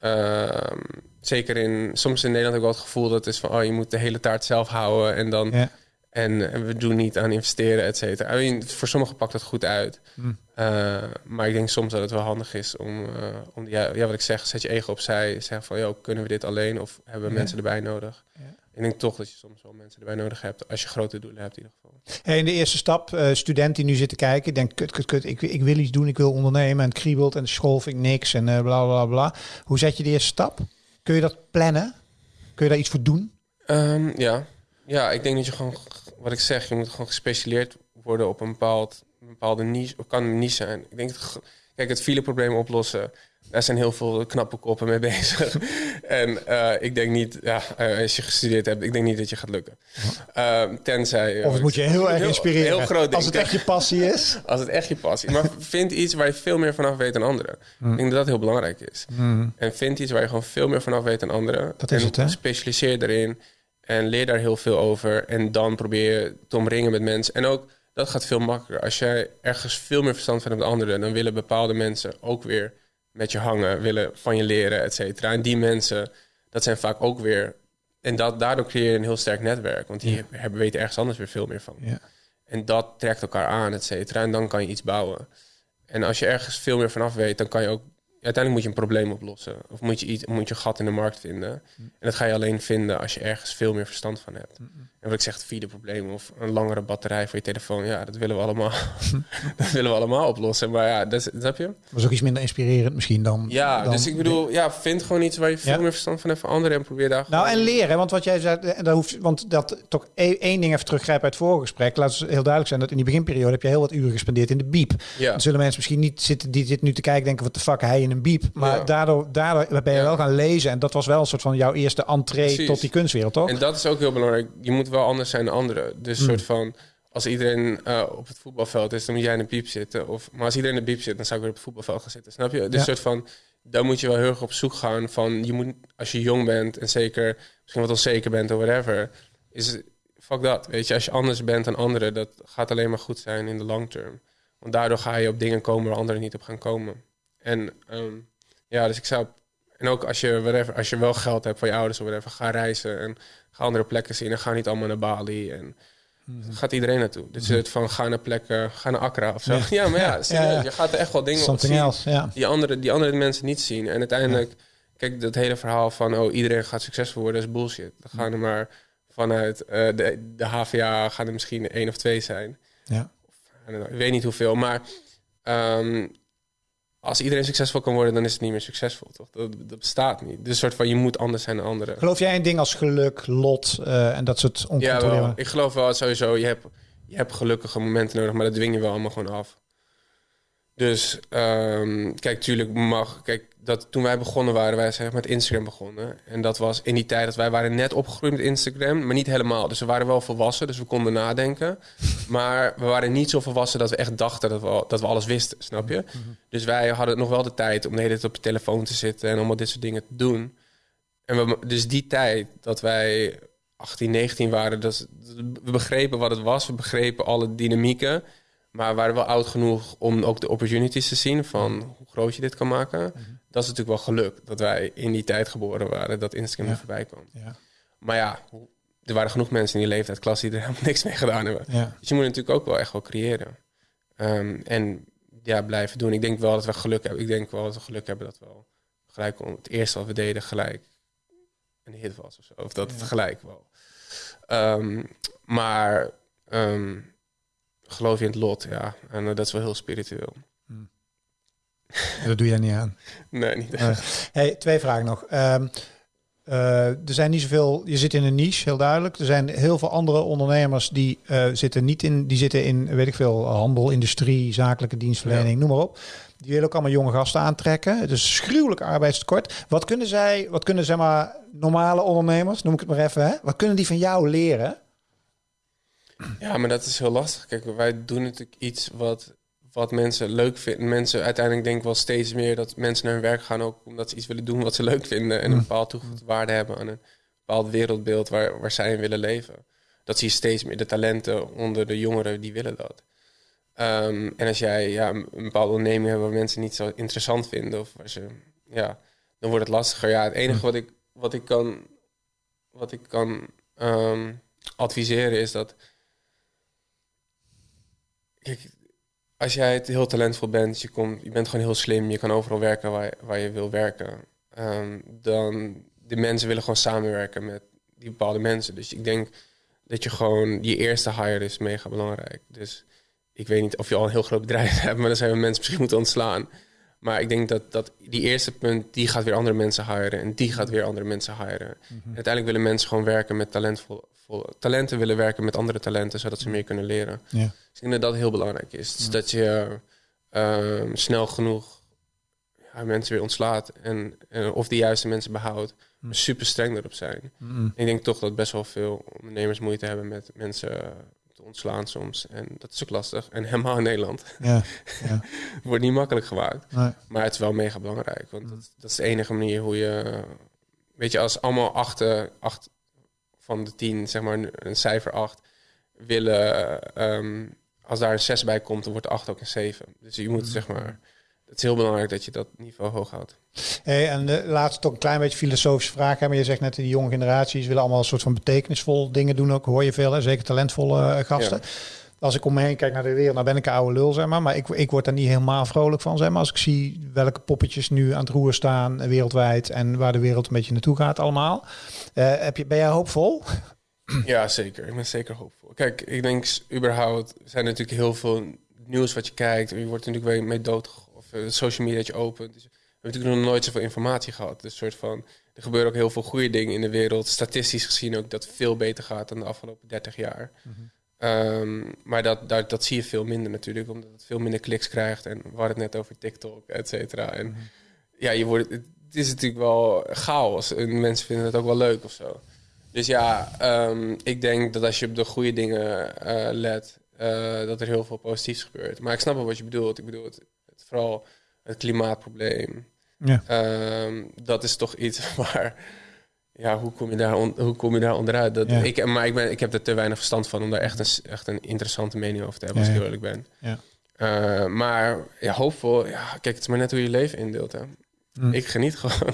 ehm, zeker in... Soms in Nederland heb ik wel het gevoel dat het is van... Oh, je moet de hele taart zelf houden en dan... Ja. En, en we doen niet aan investeren, et cetera. I mean, voor sommigen pakt dat goed uit. Hmm. Eh, maar ik denk soms dat het wel handig is om... eh, om ja, ja, wat ik zeg, zet je ego opzij. Zeg van, joh, kunnen we dit alleen? Of hebben we Ja. mensen erbij nodig? Ja. Ik denk toch dat je soms wel mensen erbij nodig hebt... als je grote doelen hebt in ieder geval. Hey, in de eerste stap, eh, student die nu zit te kijken, denkt, kut, kut, kut, ik, ik wil iets doen, ik wil ondernemen en het kriebelt en de school vind ik niks en eh, bla bla bla. Hoe zet je de eerste stap? Kun je dat plannen? Kun je daar iets voor doen? Ehm, ja. ja, ik denk dat je gewoon, wat ik zeg, je moet gewoon gespecialiseerd worden op een, bepaald, een bepaalde niche. Of kan een niche zijn. Ik denk, dat, kijk, het fileprobleem oplossen. Daar zijn heel veel knappe koppen mee bezig. en eh, ik denk niet, ja, eh, als je gestudeerd hebt, ik denk niet dat je gaat lukken. Ehm, tenzij. Of het moet je heel erg inspireren. Heel groot als het echt je passie is. Als het echt je passie is. Maar vind iets waar je veel meer vanaf weet dan anderen. Ik denk dat dat heel belangrijk is. En vind iets waar je gewoon veel meer vanaf weet dan anderen. Dat is en het, hè? specialiseer erin. En leer daar heel veel over. En dan probeer je te omringen met mensen. En ook, dat gaat veel makkelijker. Als jij ergens veel meer verstand van hebt dan anderen... dan willen bepaalde mensen ook weer met je hangen, willen van je leren, et cetera. En die mensen, dat zijn vaak ook weer... En dat, daardoor creëer je een heel sterk netwerk. Want die hebben, weten ergens anders weer veel meer van. Ja. En dat trekt elkaar aan, et cetera. En dan kan je iets bouwen. En als je ergens veel meer vanaf weet, dan kan je ook uiteindelijk moet je een probleem oplossen. Of moet je, iets, moet je een gat in de markt vinden. En dat ga je alleen vinden als je ergens veel meer verstand van hebt. En wat ik zeg, probleem of een langere batterij voor je telefoon. Ja, dat willen we allemaal, dat willen we allemaal oplossen. Maar ja, dat, dat heb je. Was ook iets minder inspirerend misschien dan... Ja, dan- dus ik bedoel, ja, vind gewoon iets waar je veel Ja. meer verstand van hebt van anderen. En probeer daar Nou, en leren, want wat jij zei, en daar hoeft, want dat toch e- één ding even teruggrijpen uit het vorige gesprek. Laat het heel duidelijk zijn dat in die beginperiode heb je heel wat uren gespendeerd in de biep. Ja. Dan zullen mensen misschien niet zitten die zitten nu te kijken, denken wat de fuck hij in een biep. Maar Ja. daardoor, daardoor ben je wel gaan lezen en dat was wel een soort van jouw eerste entree Precies. tot die kunstwereld, toch? En dat is ook heel belangrijk. Je moet wel anders zijn dan anderen. Dus Hmm. soort van, als iedereen eh, op het voetbalveld is, dan moet jij in de piep zitten. Of, maar als iedereen in de piep zit, dan zou ik weer op het voetbalveld gaan zitten. Snap je? Dus Ja. soort van, daar moet je wel heel erg op zoek gaan van, je moet, als je jong bent en zeker misschien wat onzeker bent of whatever, is fuck dat. Weet je, als je anders bent dan anderen, dat gaat alleen maar goed zijn in de long term. Want daardoor ga je op dingen komen waar anderen niet op gaan komen. En ehm, ja, dus ik zou. En ook als je, whatever, als je wel geld hebt van je ouders of whatever, ga reizen en ga andere plekken zien. En ga niet allemaal naar Bali. En gaat iedereen naartoe. Dus het van ga naar plekken, ga naar Accra of zo. Ja, Ja. maar ja, Ja, serieus, ja. je gaat er echt wel dingen op zien else, die andere, die andere mensen niet zien. En uiteindelijk, kijk, dat hele verhaal van oh, iedereen gaat succesvol worden, is bullshit. Dan gaan er maar vanuit eh, de, de HVA gaan er misschien één of twee zijn. ja. Ik weet niet hoeveel, maar ehm, als iedereen succesvol kan worden, dan is het niet meer succesvol, toch? Dat, dat bestaat niet. Dus soort van, je moet anders zijn dan anderen. Geloof jij in dingen als geluk, lot eh, en dat soort Ja, oncontroleerbare... wel. Ik geloof wel sowieso, je hebt, je hebt gelukkige momenten nodig, maar dat dwing je wel allemaal gewoon af. Dus ehm, kijk, tuurlijk mag. Kijk, dat toen wij begonnen waren, wij zijn met Instagram begonnen. En dat was in die tijd dat wij waren net opgegroeid met Instagram, maar niet helemaal. Dus we waren wel volwassen, dus we konden nadenken. Maar we waren niet zo volwassen dat we echt dachten dat we, dat we alles wisten, snap je? Dus wij hadden nog wel de tijd om de hele tijd op je telefoon te zitten en allemaal dit soort dingen te doen. En we, dus die tijd dat wij 18, 19 waren, dat, we begrepen wat het was, we begrepen alle dynamieken. Maar we waren wel oud genoeg om ook de opportunities te zien van hoe groot je dit kan maken. Dat is natuurlijk wel geluk dat wij in die tijd geboren waren, dat Instagram Ja. er voorbij kwam. Ja. Maar ja, er waren genoeg mensen in die leeftijdklas die er helemaal niks mee gedaan hebben. Ja. Dus je moet natuurlijk ook wel echt wel creëren. Ehm, en ja, blijven doen. Ik denk wel dat we geluk hebben. Ik denk wel dat we geluk hebben dat we wel gelijk om het eerste wat we deden gelijk een hit was of zo. Of dat het gelijk wel. Ehm, maar ehm, geloof je in het lot, ja. En eh, dat is wel heel spiritueel. Dat doe jij niet aan. Nee, niet Nee. Hey, twee vragen nog. Ehm, eh, er zijn niet zoveel. Je zit in een niche, heel duidelijk. Er zijn heel veel andere ondernemers die eh, zitten niet in. Die zitten in, weet ik veel, handel, industrie, zakelijke dienstverlening, noem maar op. Die willen ook allemaal jonge gasten aantrekken. Het is gruwelijk arbeidstekort. Wat kunnen zij, wat kunnen zeg maar normale ondernemers, noem ik het maar even, hè? Wat kunnen die van jou leren? Ja, maar dat is heel lastig. Kijk, wij doen natuurlijk iets wat, wat mensen leuk vinden. Mensen uiteindelijk denken wel steeds meer dat mensen naar hun werk gaan ook omdat ze iets willen doen wat ze leuk vinden en een bepaald toegevoegde waarde hebben aan een bepaald wereldbeeld waar, waar zij in willen leven. Dat zie je steeds meer. De talenten onder de jongeren, die willen dat. Ehm, en als jij ja, een bepaalde onderneming hebt waar mensen niet zo interessant vinden, of waar ze, ja, dan wordt het lastiger. Ja, het enige wat ik, wat ik kan, wat ik kan ehm, adviseren is dat Kijk, als jij het heel talentvol bent, je, komt, je bent gewoon heel slim, je kan overal werken waar, waar je wil werken. ehm, dan de mensen willen gewoon samenwerken met die bepaalde mensen. Dus ik denk dat je gewoon je eerste hire is mega belangrijk. Dus ik weet niet of je al een heel groot bedrijf hebt, maar dan zijn we mensen misschien moeten ontslaan. Maar ik denk dat, dat die eerste punt, die gaat weer andere mensen hiren. En die gaat weer andere mensen hiren. En uiteindelijk willen mensen gewoon werken met talentvol, vol- talenten willen werken met andere talenten, zodat ze meer kunnen leren. Ja. Dus ik denk dat dat heel belangrijk is. Dus dat je ehm, snel genoeg ja, mensen weer ontslaat. En, en of de juiste mensen behoudt. Maar super streng erop zijn. Ik denk toch dat best wel veel ondernemers moeite hebben met mensen ontslaan soms. En dat is ook lastig. En helemaal in Nederland. Ja. ja. Wordt niet makkelijk gemaakt. Nee. Maar het is wel mega belangrijk. Want dat, dat is de enige manier hoe je... Weet je, als allemaal acht, acht van de tien, zeg maar een, cijfer acht, willen... ehm, als daar een zes bij komt, dan wordt de acht ook een zeven. Dus je moet, zeg maar... het is heel belangrijk dat je dat niveau hoog houdt. Hey, en de laatste toch een klein beetje filosofische vraag. Hè? Maar je zegt net, die jonge generaties willen allemaal een soort van betekenisvol dingen doen. Ook hoor je veel, hè? zeker talentvolle uh, gasten. Ja. Als ik om me heen kijk naar de wereld, nou ben ik een oude lul, zeg maar. Maar ik, ik word daar niet helemaal vrolijk van, zeg maar. Als ik zie welke poppetjes nu aan het roer staan wereldwijd en waar de wereld een beetje naartoe gaat allemaal. Uh, heb je, ben jij hoopvol? Ja, zeker. Ik ben zeker hoopvol. Kijk, ik denk überhaupt zijn er natuurlijk heel veel nieuws wat je kijkt. Je wordt natuurlijk weer mee dood of uh, social media dat je opent. Dus we hebben natuurlijk nog nooit zoveel informatie gehad. Dus soort van, er gebeuren ook heel veel goede dingen in de wereld. Statistisch gezien ook dat het veel beter gaat dan de afgelopen 30 jaar. Mm -hmm. um, maar dat, dat, dat zie je veel minder natuurlijk, omdat het veel minder kliks krijgt. En we hadden het net over TikTok, et cetera. En mm -hmm. ja, je wordt, het is natuurlijk wel chaos. En mensen vinden het ook wel leuk of zo. Dus ja, um, ik denk dat als je op de goede dingen uh, let, uh, dat er heel veel positiefs gebeurt. Maar ik snap wel wat je bedoelt. Ik bedoel, het vooral het klimaatprobleem. Ja. Um, dat is toch iets waar. Ja, hoe kom je daar, on, hoe kom je daar onderuit? Dat, ja. ik, maar ik, ben, ik heb er te weinig verstand van om daar echt een, echt een interessante mening over te hebben, ja, als ik eerlijk ben. Ja. Uh, maar ja, hoopvol. Ja, kijk, het is maar net hoe je leven indeelt. Hè. Mm. Ik geniet gewoon.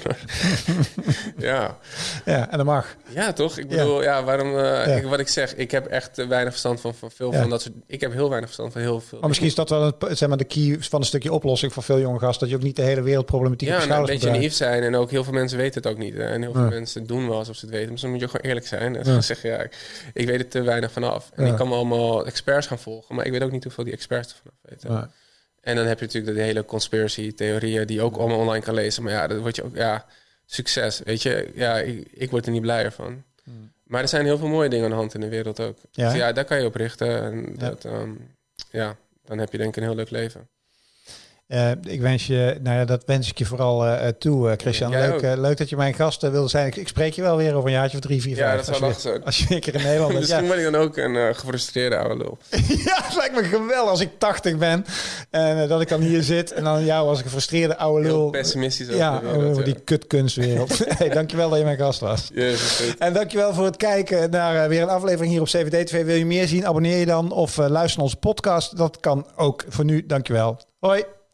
ja. Ja, en dat mag. Ja, toch? Ik bedoel, ja, ja waarom... Uh, ja. Ik, wat ik zeg, ik heb echt uh, weinig verstand van, van veel van dat soort... Ik heb heel weinig verstand van heel veel. Maar misschien is dat wel het, zeg maar, de key van een stukje oplossing voor veel jonge gasten. Dat je ook niet de hele wereldproblematiek ja, op nou, een beetje naïef zijn. En ook heel veel mensen weten het ook niet. Hè. En heel veel mensen doen wel alsof ze het weten. Dus dan moet je gewoon eerlijk zijn. En ja. zeggen, ja, ik, ik, weet er te weinig vanaf. En ik kan me allemaal experts gaan volgen. Maar ik weet ook niet hoeveel die experts er vanaf weten. En dan heb je natuurlijk de hele conspiracy-theorieën die je ook allemaal online kan lezen. Maar ja, dat word je ook, ja, succes. Weet je, ja, ik, ik word er niet blijer van. Hmm. Maar er zijn heel veel mooie dingen aan de hand in de wereld ook. Ja, dus ja daar kan je op richten. En. Dat, um, ja, dan heb je denk ik een heel leuk leven. Uh, ik wens je, nou ja, dat wens ik je vooral uh, toe, uh, Christian. Leuk, leuk dat je mijn gast wilde zijn. Ik, ik, spreek je wel weer over een jaartje of drie, vier, ja, vijf. Ja, dat zou lachen zo. Als je een keer in Nederland bent. Misschien ja. ben ik dan ook een gefrustreerde oude lul. ja, het lijkt me geweldig als ik 80 ben. En dat ik dan hier zit. En dan jou als een gefrustreerde oude lul. Heel pessimistisch ja, wereld, over die kutkunstwereld. hey, dankjewel dat je mijn gast was. Yes, en dankjewel voor het kijken naar weer een aflevering hier op CVD TV. Wil je meer zien? Abonneer je dan of luister naar onze podcast. Dat kan ook. Voor nu, dankjewel. Hoi.